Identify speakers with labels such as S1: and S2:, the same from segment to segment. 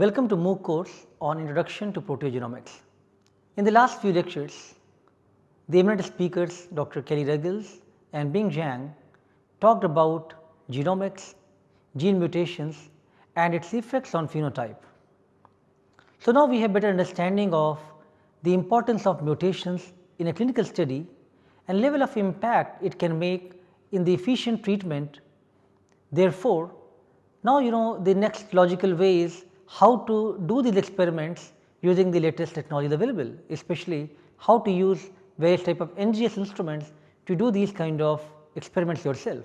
S1: Welcome to MOOC course on Introduction to Proteogenomics. In the last few lectures, the eminent speakers Dr. Kelly Ruggles and Bing Zhang talked about genomics, gene mutations and its effects on phenotype. So, now we have better understanding of the importance of mutations in a clinical study and level of impact it can make in the efficient treatment. Therefore, now you know the next logical way is how to do these experiments using the latest technology available, especially how to use various type of NGS instruments to do these kind of experiments yourself.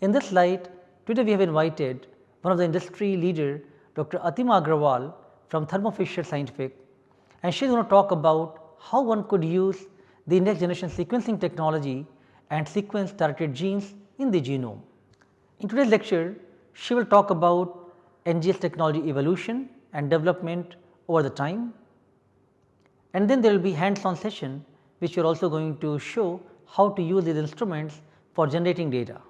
S1: In this slide, today we have invited one of the industry leader Dr. Atima Agrawal from Thermo Fisher Scientific and she is going to talk about how one could use the next generation sequencing technology and sequence targeted genes in the genome. In today's lecture, she will talk about NGS technology evolution and development over the time and then there will be hands on session which we are also going to show how to use these instruments for generating data.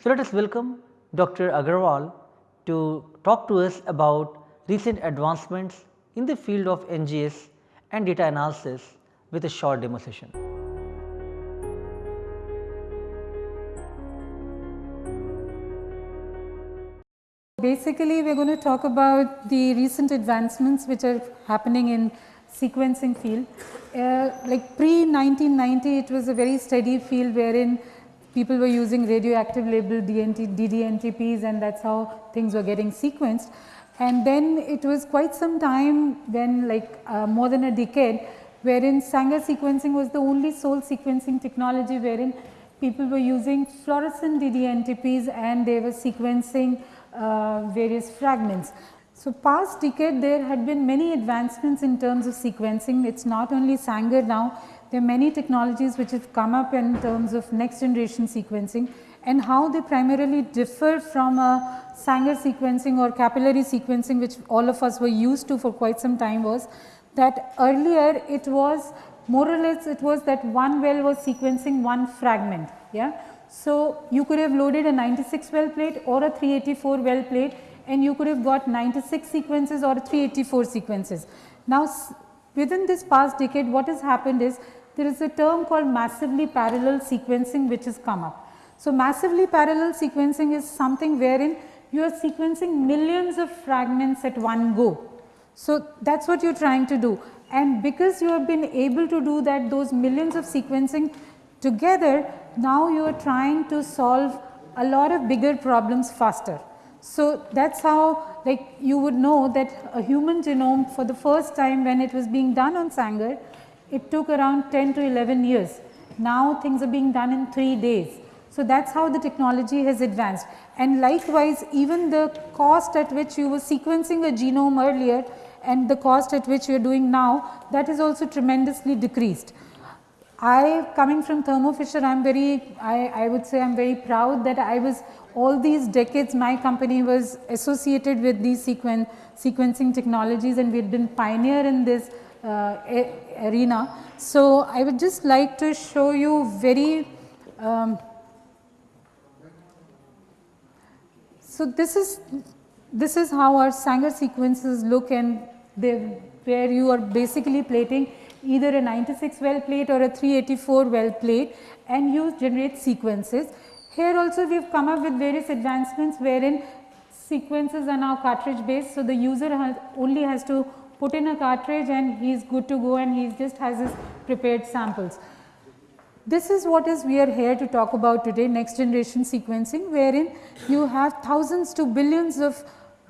S1: So, let us welcome Dr. Agrawal to talk to us about recent advancements in the field of NGS and data analysis with a short demo session.
S2: Basically, we are going to talk about the recent advancements which are happening in sequencing field. Uh, like pre 1990, it was a very steady field wherein people were using radioactive labeled DNT, ddNTPs and that is how things were getting sequenced. And then it was quite some time when like uh, more than a decade wherein Sanger sequencing was the only sole sequencing technology wherein people were using fluorescent ddNTPs and they were sequencing uh, various fragments. So, past decade there had been many advancements in terms of sequencing. It is not only Sanger now, there are many technologies which have come up in terms of next generation sequencing and how they primarily differ from a Sanger sequencing or capillary sequencing which all of us were used to for quite some time was that earlier it was more or less it was that one well was sequencing one fragment. Yeah. So, you could have loaded a 96 well plate or a 384 well plate and you could have got 96 sequences or 384 sequences. Now, within this past decade what has happened is there is a term called massively parallel sequencing which has come up. So, massively parallel sequencing is something wherein you are sequencing millions of fragments at one go. So, that is what you are trying to do and because you have been able to do that those millions of sequencing together now you are trying to solve a lot of bigger problems faster. So, that is how like you would know that a human genome for the first time when it was being done on Sanger, it took around 10 to 11 years. Now things are being done in 3 days. So, that is how the technology has advanced and likewise even the cost at which you were sequencing a genome earlier and the cost at which you are doing now that is also tremendously decreased. I coming from Thermo Fisher I am very I, I would say I am very proud that I was all these decades my company was associated with these sequen sequencing technologies and we had been pioneer in this uh, arena. So, I would just like to show you very um, So, this is this is how our Sanger sequences look and they where you are basically plating either a 96 well plate or a 384 well plate and you generate sequences. Here also we have come up with various advancements wherein sequences are now cartridge based. So, the user has only has to put in a cartridge and he is good to go and he just has his prepared samples. This is what is we are here to talk about today next generation sequencing wherein you have thousands to billions of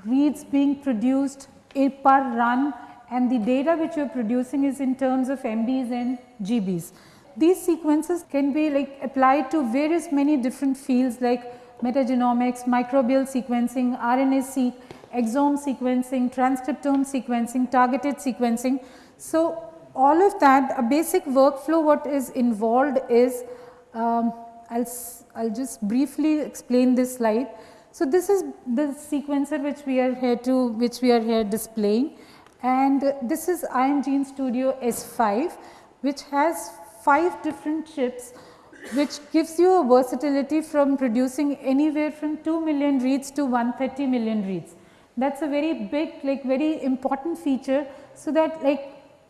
S2: reads being produced eh, per run and the data which you are producing is in terms of MBs and GBs. These sequences can be like applied to various many different fields like metagenomics, microbial sequencing, RNA-seq, exome sequencing, transcriptome sequencing, targeted sequencing. So, all of that a basic workflow what is involved is um, I'll, I'll just briefly explain this slide. So, this is the sequencer which we are here to which we are here displaying and this is Ion Gene Studio S5 which has 5 different chips which gives you a versatility from producing anywhere from 2 million reads to 130 million reads. That's a very big like very important feature. So, that like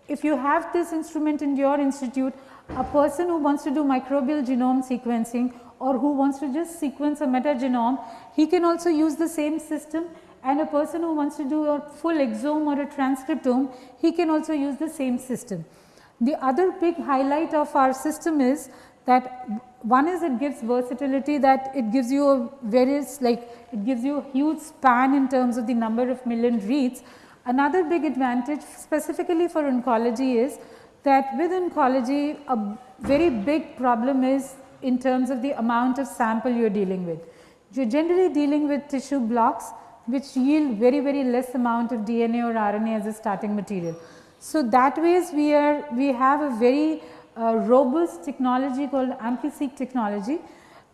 S2: if you have this instrument in your institute a person who wants to do microbial genome sequencing or who wants to just sequence a metagenome, he can also use the same system and a person who wants to do a full exome or a transcriptome, he can also use the same system. The other big highlight of our system is that one is it gives versatility that it gives you a various like it gives you a huge span in terms of the number of million reads. Another big advantage specifically for oncology is that with oncology a very big problem is in terms of the amount of sample you are dealing with. You are generally dealing with tissue blocks which yield very very less amount of DNA or RNA as a starting material. So, that ways we are we have a very uh, robust technology called AmpliSeq technology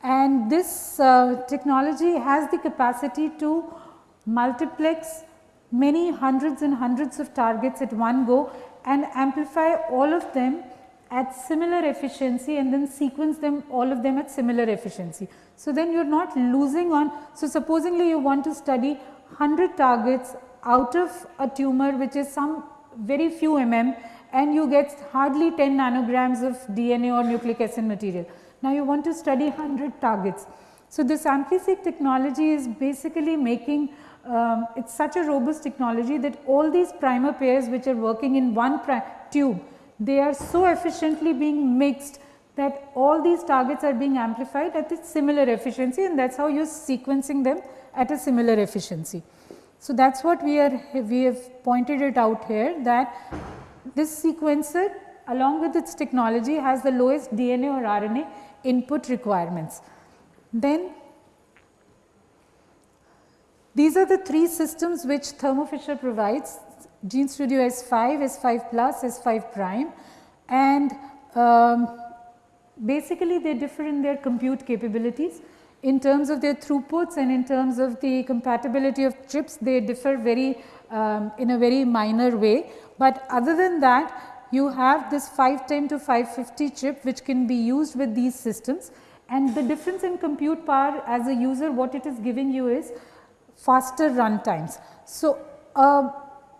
S2: and this uh, technology has the capacity to multiplex many hundreds and hundreds of targets at one go and amplify all of them at similar efficiency and then sequence them all of them at similar efficiency. So, then you are not losing on. So, supposingly you want to study 100 targets out of a tumor which is some very few mm and you get hardly 10 nanograms of DNA or nucleic acid material. Now, you want to study 100 targets. So, this AmpliSeq technology is basically making um, it is such a robust technology that all these primer pairs which are working in one tube, they are so efficiently being mixed that all these targets are being amplified at a similar efficiency and that is how you are sequencing them at a similar efficiency. So, that is what we are we have pointed it out here that this sequencer along with its technology has the lowest DNA or RNA input requirements. Then these are the three systems which Thermo Fisher provides GeneStudio S5, S5 plus, S5 prime and um, basically they differ in their compute capabilities. In terms of their throughputs and in terms of the compatibility of chips they differ very um, in a very minor way, but other than that you have this 510 to 550 chip which can be used with these systems and the difference in compute power as a user what it is giving you is faster run times. So, uh,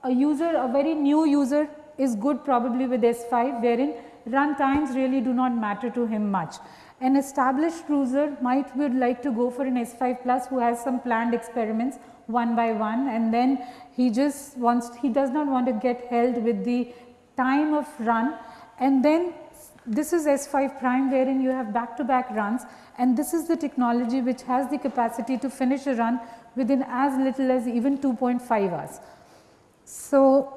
S2: a user a very new user is good probably with S5 wherein run times really do not matter to him much. An established user might would like to go for an S5 plus who has some planned experiments one by one and then he just wants he does not want to get held with the time of run and then this is S5 prime wherein you have back to back runs and this is the technology which has the capacity to finish a run within as little as even 2.5 hours. So,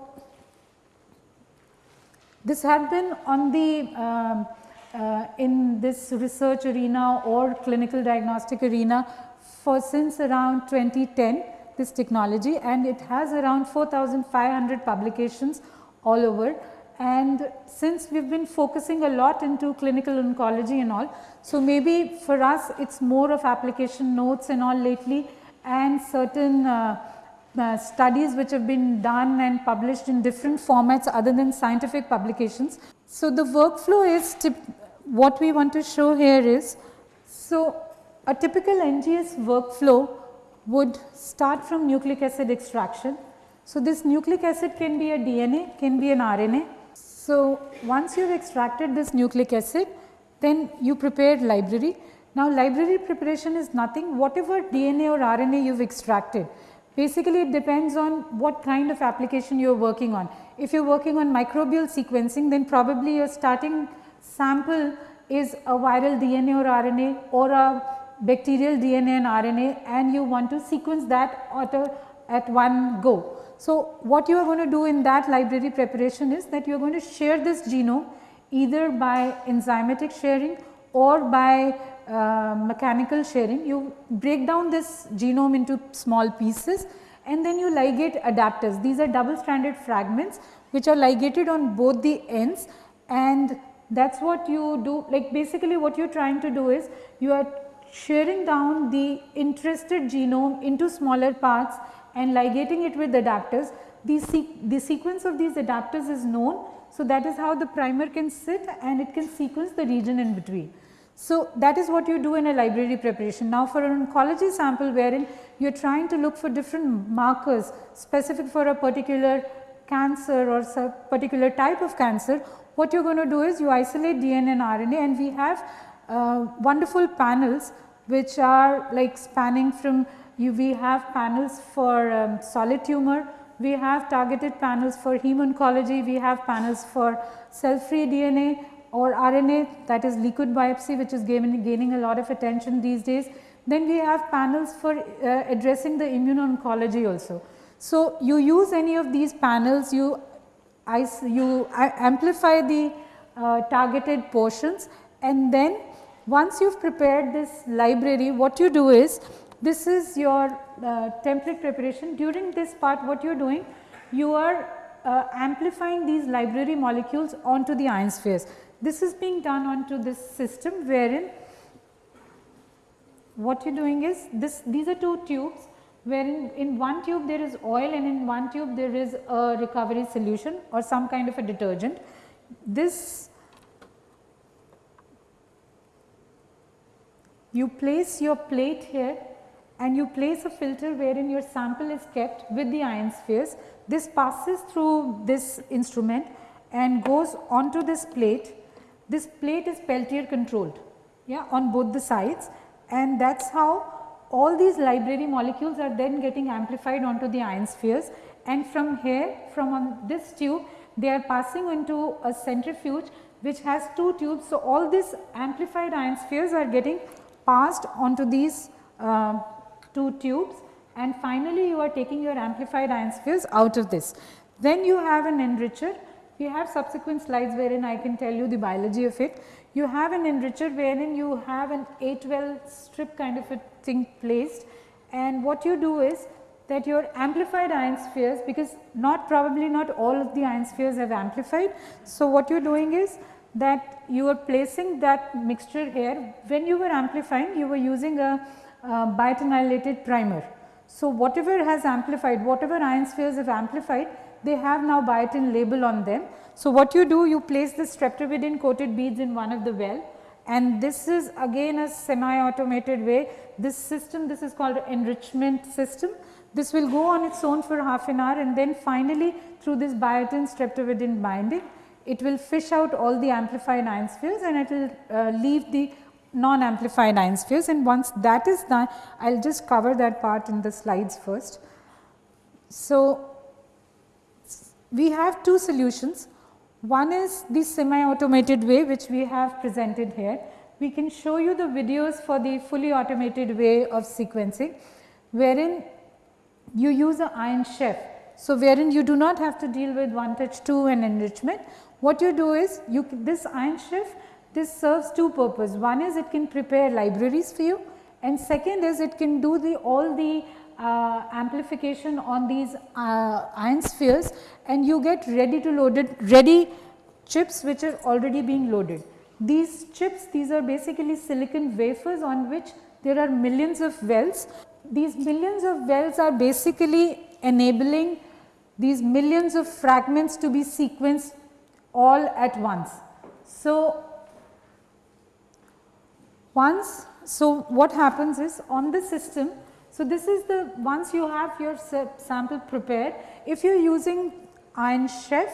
S2: this had been on the um, uh, in this research arena or clinical diagnostic arena for since around 2010 this technology and it has around 4500 publications all over and since we have been focusing a lot into clinical oncology and all. So, maybe for us it is more of application notes and all lately and certain uh, uh, studies which have been done and published in different formats other than scientific publications. So, the workflow is what we want to show here is, so a typical NGS workflow would start from nucleic acid extraction. So, this nucleic acid can be a DNA, can be an RNA. So, once you have extracted this nucleic acid, then you prepare library now, library preparation is nothing whatever DNA or RNA you have extracted. Basically, it depends on what kind of application you are working on. If you are working on microbial sequencing, then probably your starting sample is a viral DNA or RNA or a bacterial DNA and RNA and you want to sequence that at, a, at one go. So, what you are going to do in that library preparation is that you are going to share this genome either by enzymatic sharing or by uh, mechanical sharing, you break down this genome into small pieces and then you ligate adapters. These are double stranded fragments which are ligated on both the ends and that is what you do like basically what you are trying to do is you are sharing down the interested genome into smaller parts and ligating it with adapters. The, se the sequence of these adapters is known. So, that is how the primer can sit and it can sequence the region in between. So, that is what you do in a library preparation. Now, for an oncology sample wherein you are trying to look for different markers specific for a particular cancer or particular type of cancer, what you are going to do is you isolate DNA and RNA and we have uh, wonderful panels which are like spanning from you, we have panels for um, solid tumor, we have targeted panels for heme oncology, we have panels for cell free DNA or RNA that is liquid biopsy which is gaining, gaining a lot of attention these days. Then we have panels for uh, addressing the immuno-oncology also. So, you use any of these panels, you, you amplify the uh, targeted portions and then once you have prepared this library what you do is this is your uh, template preparation. During this part what you are doing? You are uh, amplifying these library molecules onto the ion spheres. This is being done onto this system wherein what you are doing is this these are two tubes wherein in one tube there is oil and in one tube there is a recovery solution or some kind of a detergent. This you place your plate here and you place a filter wherein your sample is kept with the ion spheres. This passes through this instrument and goes onto this plate. This plate is Peltier controlled yeah, on both the sides and that is how all these library molecules are then getting amplified onto the ion spheres and from here from on this tube they are passing into a centrifuge which has two tubes. So, all these amplified ion spheres are getting passed onto these uh, two tubes and finally you are taking your amplified ion spheres out of this. Then you have an enricher, we have subsequent slides wherein I can tell you the biology of it. You have an enricher wherein you have an 8 well strip kind of a thing placed and what you do is that your amplified ion spheres because not probably not all of the ion spheres have amplified. So, what you are doing is that you are placing that mixture here when you were amplifying you were using a uh, biotinylated primer. So, whatever has amplified, whatever ion spheres have amplified, they have now biotin label on them. So, what you do, you place the streptavidin coated beads in one of the well and this is again a semi automated way. This system, this is called enrichment system. This will go on its own for half an hour and then finally through this biotin streptavidin binding, it will fish out all the amplified ion spheres and it will uh, leave the non-amplified ion spheres and once that is done I will just cover that part in the slides first. So, we have two solutions one is the semi automated way which we have presented here. We can show you the videos for the fully automated way of sequencing wherein you use a Ion Chef. So, wherein you do not have to deal with one touch 2 and enrichment. What you do is you this Ion Chef this serves two purposes. One is it can prepare libraries for you and second is it can do the all the uh, amplification on these uh, ion spheres and you get ready to loaded ready chips which are already being loaded. These chips these are basically silicon wafers on which there are millions of wells. These millions of wells are basically enabling these millions of fragments to be sequenced all at once. So, once, so what happens is on the system, so this is the once you have your sample prepared, if you are using Ion Chef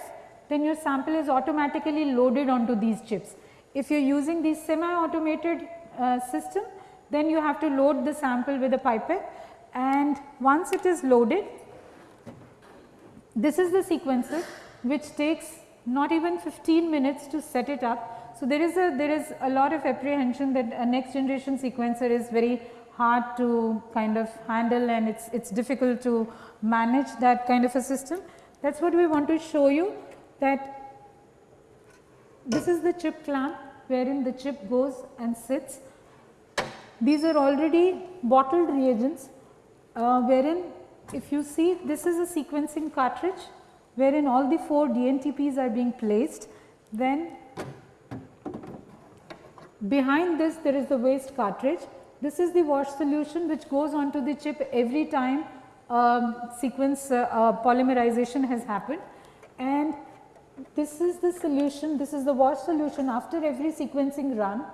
S2: then your sample is automatically loaded onto these chips. If you are using the semi automated uh, system then you have to load the sample with a pipette and once it is loaded this is the sequencer which takes not even 15 minutes to set it up so, there is a there is a lot of apprehension that a next generation sequencer is very hard to kind of handle and it's it's difficult to manage that kind of a system. That is what we want to show you that this is the chip clamp wherein the chip goes and sits. These are already bottled reagents uh, wherein if you see this is a sequencing cartridge wherein all the 4 DNTPs are being placed then Behind this there is the waste cartridge. This is the wash solution which goes onto the chip every time um, sequence uh, uh, polymerization has happened and this is the solution, this is the wash solution after every sequencing run.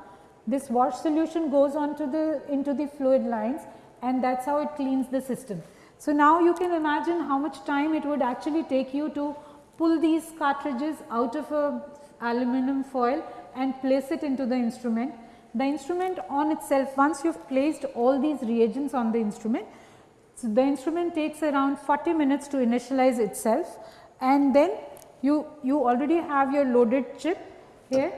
S2: This wash solution goes on to the into the fluid lines and that is how it cleans the system. So, now you can imagine how much time it would actually take you to pull these cartridges out of a aluminum foil and place it into the instrument. The instrument on itself once you have placed all these reagents on the instrument, so the instrument takes around 40 minutes to initialize itself and then you, you already have your loaded chip here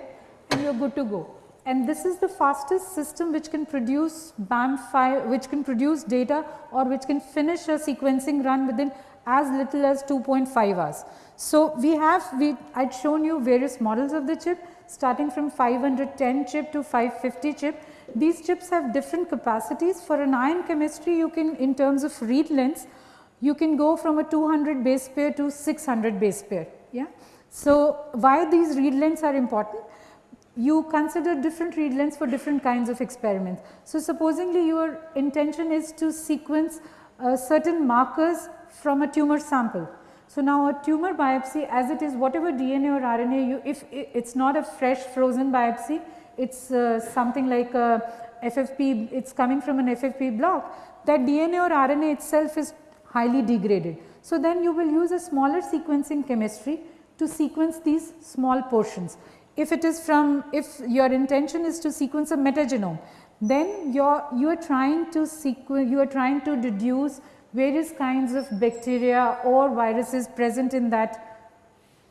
S2: and you are good to go. And this is the fastest system which can produce BAM file, which can produce data or which can finish a sequencing run within as little as 2.5 hours. So, we have we I had shown you various models of the chip starting from 510 chip to 550 chip. These chips have different capacities for an ion chemistry you can in terms of read lengths you can go from a 200 base pair to 600 base pair. Yeah. So, why these read lengths are important? You consider different read lengths for different kinds of experiments. So, supposingly your intention is to sequence uh, certain markers from a tumor sample. So, now a tumor biopsy as it is whatever DNA or RNA you if it is not a fresh frozen biopsy it is uh, something like a FFP it is coming from an FFP block that DNA or RNA itself is highly degraded. So, then you will use a smaller sequencing chemistry to sequence these small portions. If it is from if your intention is to sequence a metagenome then you are you are trying to sequence you are trying to deduce various kinds of bacteria or viruses present in that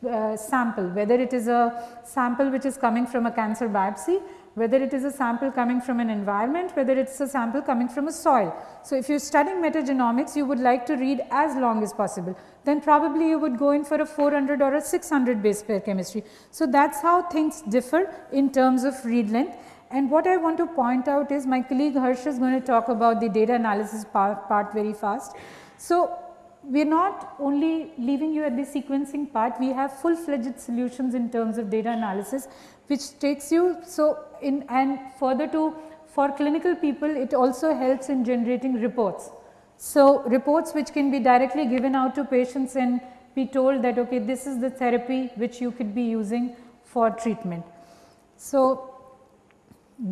S2: uh, sample, whether it is a sample which is coming from a cancer biopsy, whether it is a sample coming from an environment, whether it is a sample coming from a soil. So, if you are studying metagenomics, you would like to read as long as possible, then probably you would go in for a 400 or a 600 base pair chemistry. So, that is how things differ in terms of read length and what I want to point out is my colleague Harsh is going to talk about the data analysis part, part very fast. So, we are not only leaving you at the sequencing part, we have full fledged solutions in terms of data analysis which takes you so in and further to for clinical people it also helps in generating reports. So, reports which can be directly given out to patients and be told that okay this is the therapy which you could be using for treatment. So,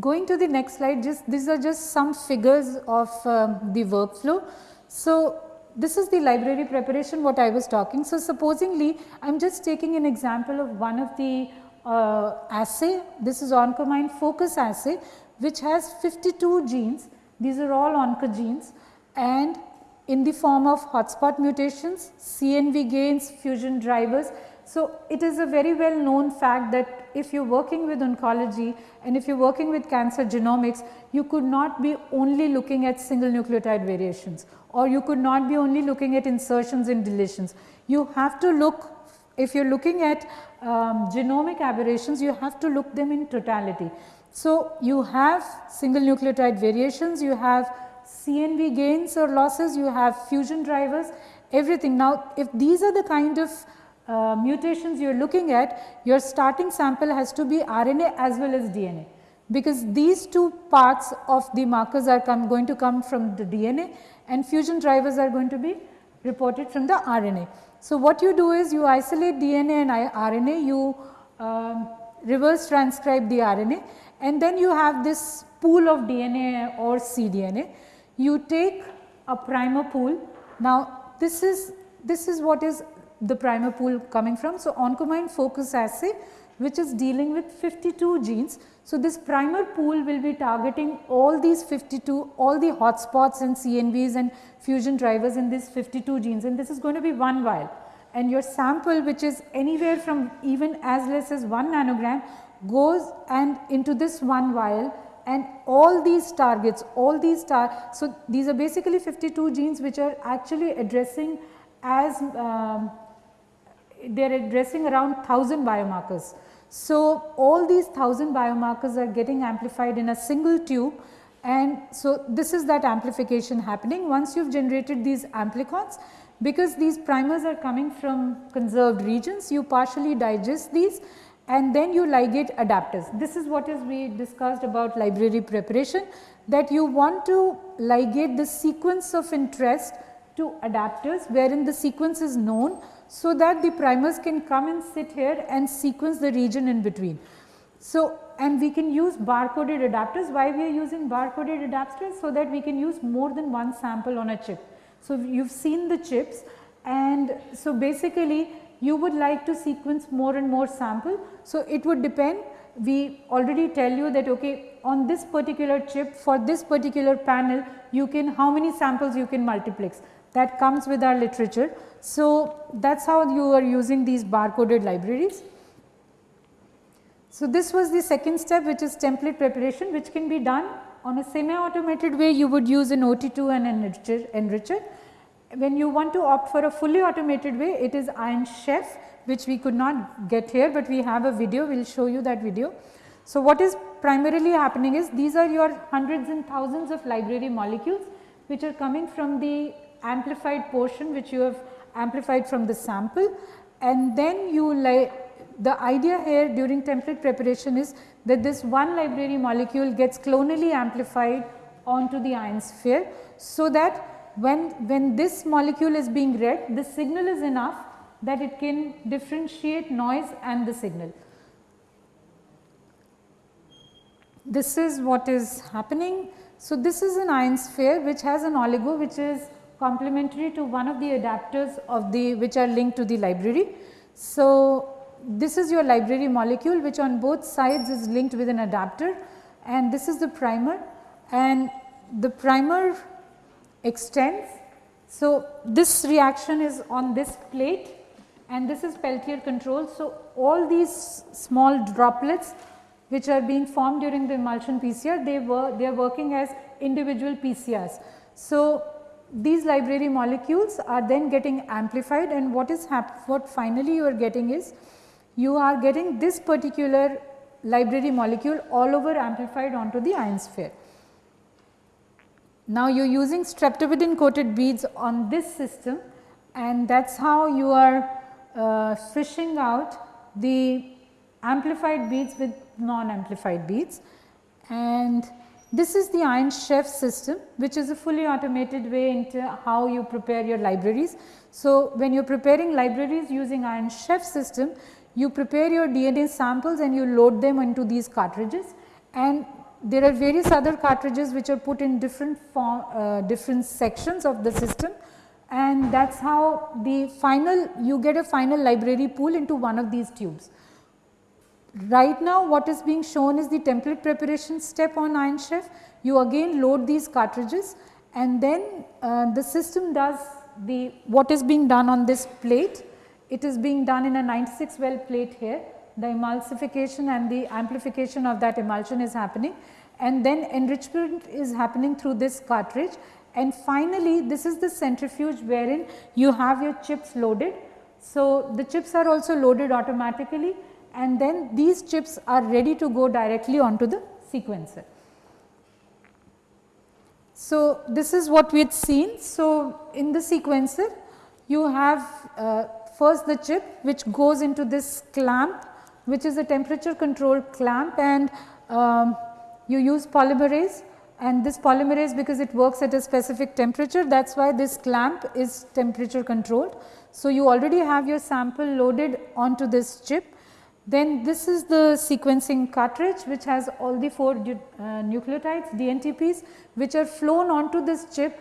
S2: Going to the next slide, just these are just some figures of um, the workflow. So, this is the library preparation what I was talking. So, supposingly I am just taking an example of one of the uh, assay, this is Oncomine focus assay which has 52 genes, these are all oncogenes and in the form of hotspot mutations, CNV gains, fusion drivers so, it is a very well known fact that if you are working with oncology and if you are working with cancer genomics, you could not be only looking at single nucleotide variations or you could not be only looking at insertions and deletions. You have to look, if you are looking at um, genomic aberrations, you have to look them in totality. So, you have single nucleotide variations, you have CNV gains or losses, you have fusion drivers, everything. Now, if these are the kind of uh, mutations you are looking at, your starting sample has to be RNA as well as DNA because these two parts of the markers are come, going to come from the DNA and fusion drivers are going to be reported from the RNA. So, what you do is you isolate DNA and RNA, you um, reverse transcribe the RNA and then you have this pool of DNA or cDNA. You take a primer pool. Now, this is this is what is the primer pool coming from. So, Oncomine focus assay which is dealing with 52 genes. So, this primer pool will be targeting all these 52, all the hotspots and CNVs and fusion drivers in these 52 genes and this is going to be one vial. And your sample which is anywhere from even as less as 1 nanogram goes and into this one vial and all these targets, all these tar so these are basically 52 genes which are actually addressing as um, they are addressing around 1000 biomarkers. So, all these 1000 biomarkers are getting amplified in a single tube and so this is that amplification happening once you have generated these amplicons because these primers are coming from conserved regions you partially digest these and then you ligate adapters. This is what is we discussed about library preparation that you want to ligate the sequence of interest to adapters wherein the sequence is known so that the primers can come and sit here and sequence the region in between. So, and we can use barcoded adapters. Why we are using barcoded adapters? So that we can use more than one sample on a chip. So, you have seen the chips and so basically you would like to sequence more and more sample. So, it would depend we already tell you that okay on this particular chip for this particular panel you can how many samples you can multiplex that comes with our literature. So, that is how you are using these barcoded libraries. So, this was the second step which is template preparation which can be done on a semi automated way you would use an OT2 and enricher, enricher. When you want to opt for a fully automated way it is Ion Chef which we could not get here, but we have a video we will show you that video. So, what is primarily happening is these are your hundreds and thousands of library molecules which are coming from the amplified portion which you have amplified from the sample and then you like the idea here during template preparation is that this one library molecule gets clonally amplified onto the ion sphere. So, that when, when this molecule is being read the signal is enough that it can differentiate noise and the signal. This is what is happening. So, this is an ion sphere which has an oligo which is complementary to one of the adapters of the which are linked to the library. So, this is your library molecule which on both sides is linked with an adapter and this is the primer and the primer extends. So, this reaction is on this plate and this is Peltier control. So, all these small droplets which are being formed during the emulsion PCR they were they are working as individual PCRs. So, these library molecules are then getting amplified and what is what finally you are getting is you are getting this particular library molecule all over amplified onto the ion sphere. Now, you are using streptavidin coated beads on this system and that is how you are uh, fishing out the amplified beads with non amplified beads and this is the Ion Chef system which is a fully automated way into how you prepare your libraries. So, when you are preparing libraries using Ion Chef system you prepare your DNA samples and you load them into these cartridges and there are various other cartridges which are put in different form, uh, different sections of the system and that is how the final you get a final library pool into one of these tubes. Right now what is being shown is the template preparation step on Ion Chef. You again load these cartridges and then uh, the system does the what is being done on this plate. It is being done in a 96 well plate here. The emulsification and the amplification of that emulsion is happening and then enrichment is happening through this cartridge and finally, this is the centrifuge wherein you have your chips loaded. So, the chips are also loaded automatically and then these chips are ready to go directly onto the sequencer. So, this is what we had seen. So, in the sequencer you have uh, first the chip which goes into this clamp which is a temperature controlled clamp and um, you use polymerase and this polymerase because it works at a specific temperature that is why this clamp is temperature controlled. So, you already have your sample loaded onto this chip. Then this is the sequencing cartridge which has all the 4 uh, nucleotides DNTPs which are flown onto this chip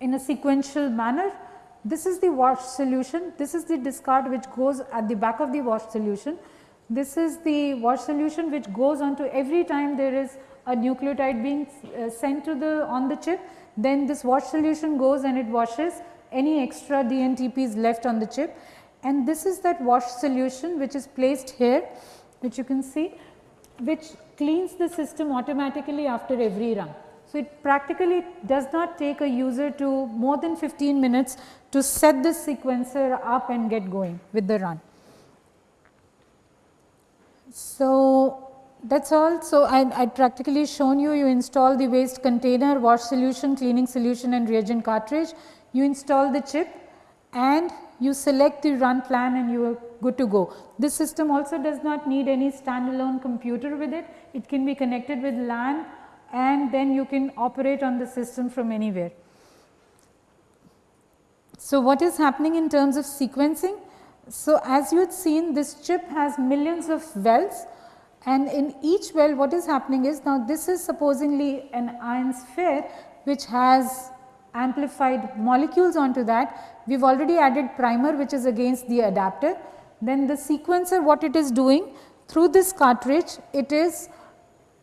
S2: in a sequential manner. This is the wash solution, this is the discard which goes at the back of the wash solution. This is the wash solution which goes onto every time there is a nucleotide being uh, sent to the on the chip then this wash solution goes and it washes any extra DNTPs left on the chip and this is that wash solution which is placed here which you can see which cleans the system automatically after every run. So, it practically does not take a user to more than 15 minutes to set the sequencer up and get going with the run. So, that is all. So, I, I practically shown you, you install the waste container, wash solution, cleaning solution and reagent cartridge. You install the chip and you select the run plan and you are good to go. This system also does not need any standalone computer with it. It can be connected with LAN and then you can operate on the system from anywhere. So, what is happening in terms of sequencing? So, as you had seen this chip has millions of wells and in each well what is happening is now this is supposedly an ion sphere which has amplified molecules onto that. We have already added primer which is against the adapter. Then the sequencer what it is doing through this cartridge it is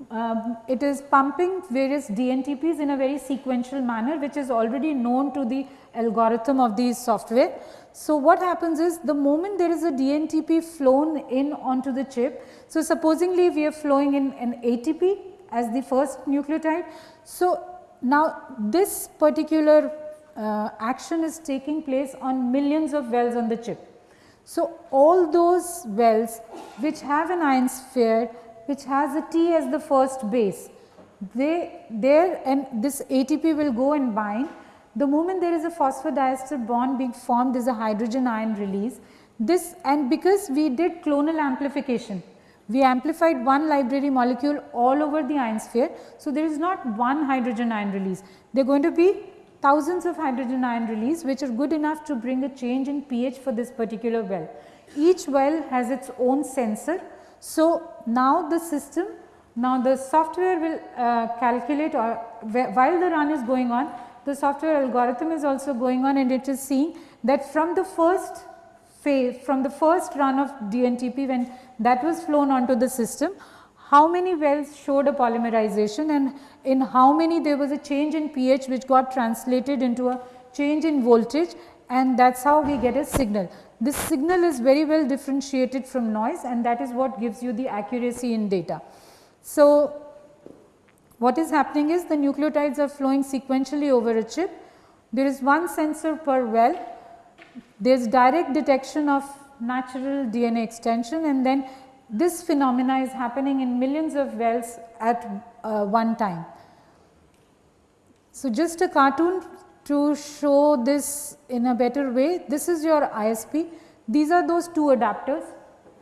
S2: um, it is pumping various DNTPs in a very sequential manner which is already known to the algorithm of the software. So, what happens is the moment there is a DNTP flown in onto the chip. So, supposingly we are flowing in an ATP as the first nucleotide. So, now this particular uh, action is taking place on millions of wells on the chip. So, all those wells which have an ion sphere which has a T as the first base, they there and this ATP will go and bind. The moment there is a phosphodiester bond being formed there is a hydrogen ion release. This and because we did clonal amplification, we amplified one library molecule all over the ion sphere. So, there is not one hydrogen ion release, they are going to be thousands of hydrogen ion release which are good enough to bring a change in pH for this particular well. Each well has its own sensor. So, now the system, now the software will uh, calculate or while the run is going on, the software algorithm is also going on and it is seeing that from the first phase, from the first run of DNTP when that was flown onto the system, how many wells showed a polymerization and in how many there was a change in pH which got translated into a change in voltage and that is how we get a signal. This signal is very well differentiated from noise and that is what gives you the accuracy in data. So, what is happening is the nucleotides are flowing sequentially over a chip. There is one sensor per well. There is direct detection of natural DNA extension and then this phenomena is happening in millions of wells at uh, one time. So, just a cartoon to show this in a better way, this is your ISP. These are those two adapters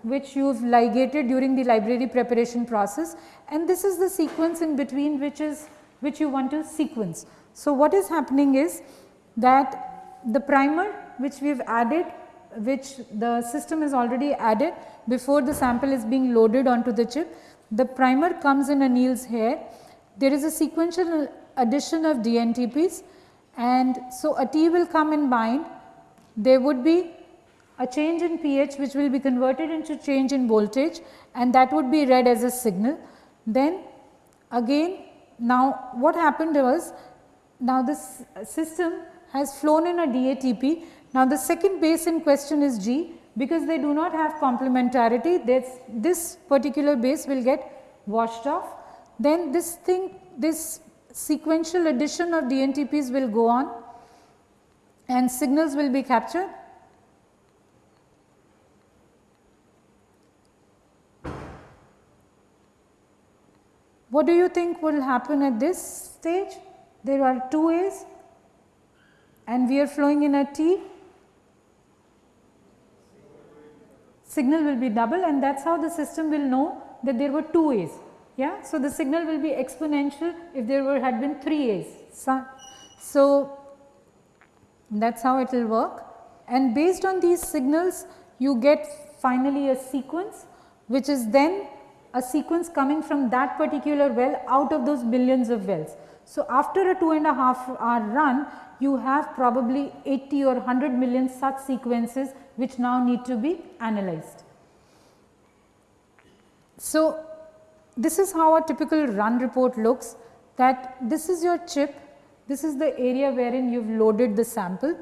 S2: which you have ligated during the library preparation process and this is the sequence in between which is which you want to sequence. So, what is happening is that the primer which we have added which the system is already added before the sample is being loaded onto the chip. The primer comes in anneals here. There is a sequential addition of DNTPs and so a T will come and bind. There would be a change in pH which will be converted into change in voltage and that would be read as a signal. Then again now what happened was now this system has flown in a DATP now, the second base in question is G because they do not have complementarity this, this particular base will get washed off. Then this thing this sequential addition of DNTPs will go on and signals will be captured. What do you think will happen at this stage? There are two A's and we are flowing in a T signal will be double and that is how the system will know that there were two A's. Yeah? So, the signal will be exponential if there were had been 3 A's. So, so that is how it will work and based on these signals you get finally a sequence which is then a sequence coming from that particular well out of those millions of wells. So, after a two and a half hour run you have probably 80 or 100 million such sequences which now need to be analyzed. So, this is how a typical run report looks that this is your chip, this is the area wherein you have loaded the sample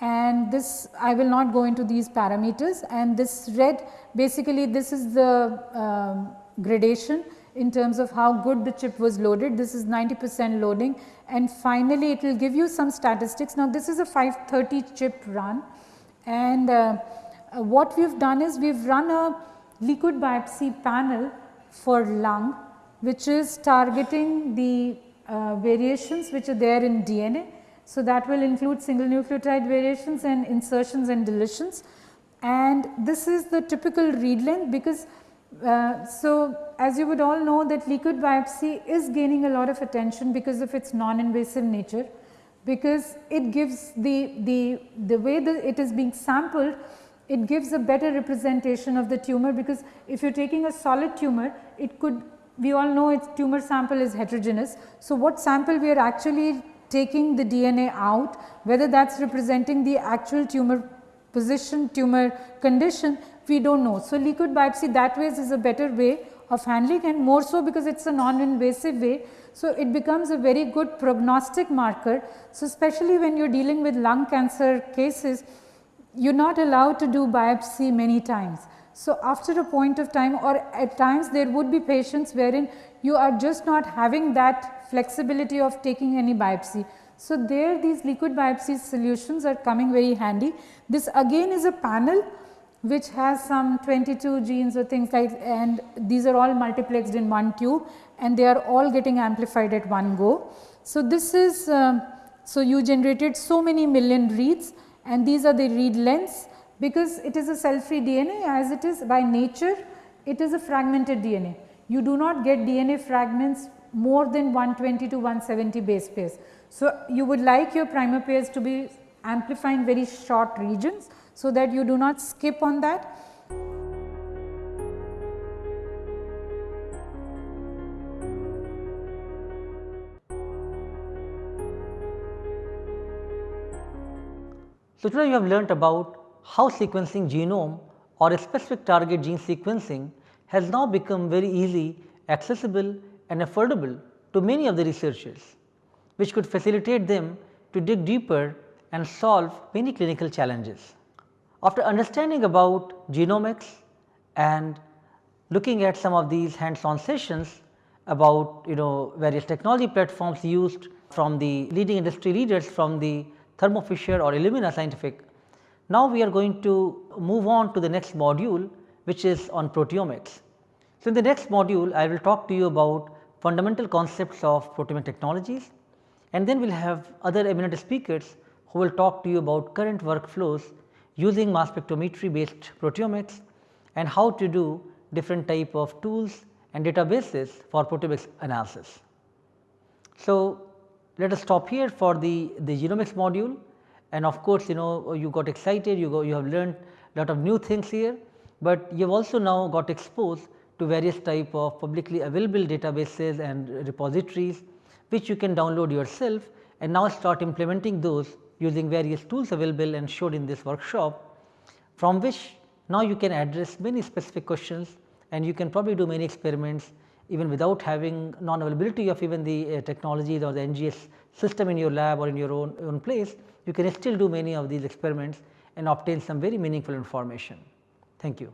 S2: and this I will not go into these parameters and this red basically this is the um, gradation in terms of how good the chip was loaded. This is 90 percent loading and finally it will give you some statistics. Now this is a 530 chip run and uh, uh, what we have done is we have run a liquid biopsy panel for lung which is targeting the uh, variations which are there in DNA. So, that will include single nucleotide variations and insertions and deletions and this is the typical read length because uh, so as you would all know that liquid biopsy is gaining a lot of attention because of its non-invasive nature because it gives the, the, the way that it is being sampled it gives a better representation of the tumor because if you are taking a solid tumor, it could we all know its tumor sample is heterogeneous. So, what sample we are actually taking the DNA out whether that is representing the actual tumor position tumor condition we do not know. So, liquid biopsy that way is a better way of handling and more so because it is a non-invasive way. So, it becomes a very good prognostic marker. So, especially when you are dealing with lung cancer cases, you are not allowed to do biopsy many times. So, after a point of time or at times there would be patients wherein you are just not having that flexibility of taking any biopsy. So, there these liquid biopsy solutions are coming very handy. This again is a panel which has some 22 genes or things like and these are all multiplexed in one tube and they are all getting amplified at one go. So, this is um, so you generated so many million reads and these are the read lengths because it is a cell free DNA as it is by nature it is a fragmented DNA. You do not get DNA fragments more than 120 to 170 base pairs. So, you would like your primer pairs to be amplifying very short regions so that you do not skip on that.
S1: So, today you have learnt about how sequencing genome or a specific target gene sequencing has now become very easy, accessible and affordable to many of the researchers, which could facilitate them to dig deeper and solve many clinical challenges. After understanding about genomics and looking at some of these hands on sessions about you know various technology platforms used from the leading industry leaders from the Thermo Fisher or Illumina scientific. Now, we are going to move on to the next module which is on proteomics. So, in the next module I will talk to you about fundamental concepts of proteomic technologies and then we will have other eminent speakers who will talk to you about current workflows using mass spectrometry based proteomics and how to do different type of tools and databases for proteomics analysis. So, let us stop here for the, the genomics module. And of course, you know you got excited you go you have learned lot of new things here, but you have also now got exposed to various type of publicly available databases and repositories which you can download yourself and now start implementing those using various tools available and showed in this workshop from which now you can address many specific questions and you can probably do many experiments even without having non availability of even the uh, technologies or the NGS system in your lab or in your own, own place, you can still do many of these experiments and obtain some very meaningful information. Thank you.